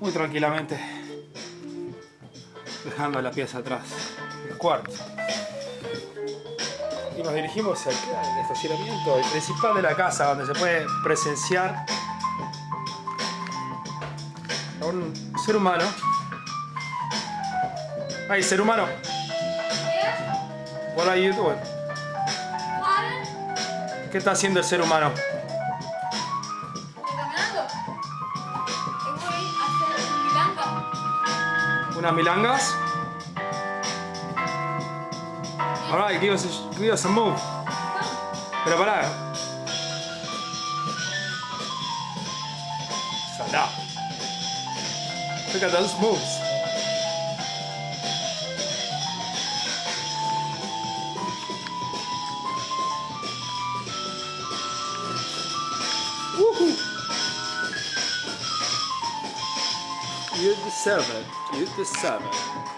muy tranquilamente, dejando la pieza atrás, el cuarto. Y nos dirigimos al estacionamiento, el principal de la casa, donde se puede presenciar a un ser humano. Hey, ser humano, what are you doing? ¿Qué está haciendo el ser humano? ¿Unas milangas? Alright, give us, a, give us a move. Pero pará. Salá. Look at those moves. You deserve it. You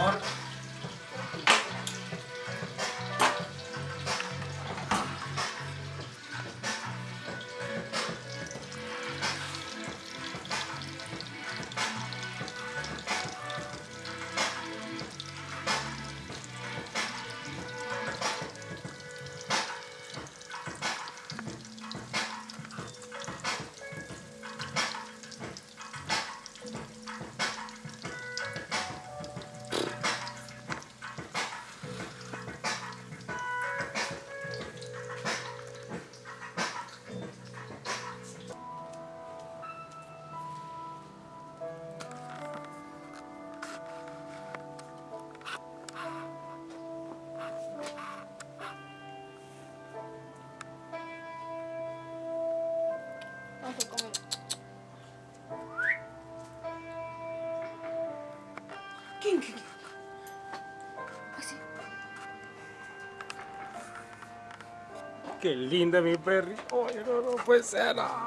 Mark. Así. Qué linda mi perri. Oye, no, no puede ser. ah.